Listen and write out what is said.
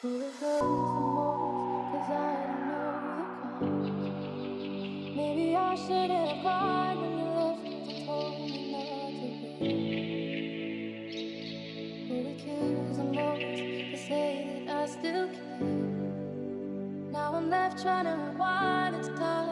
Who deserves the most? Cause I don't know the cause. Maybe I should have cried when you left and told me not to be. Who the most to say that I still care? Now I'm left trying to rewind it's start.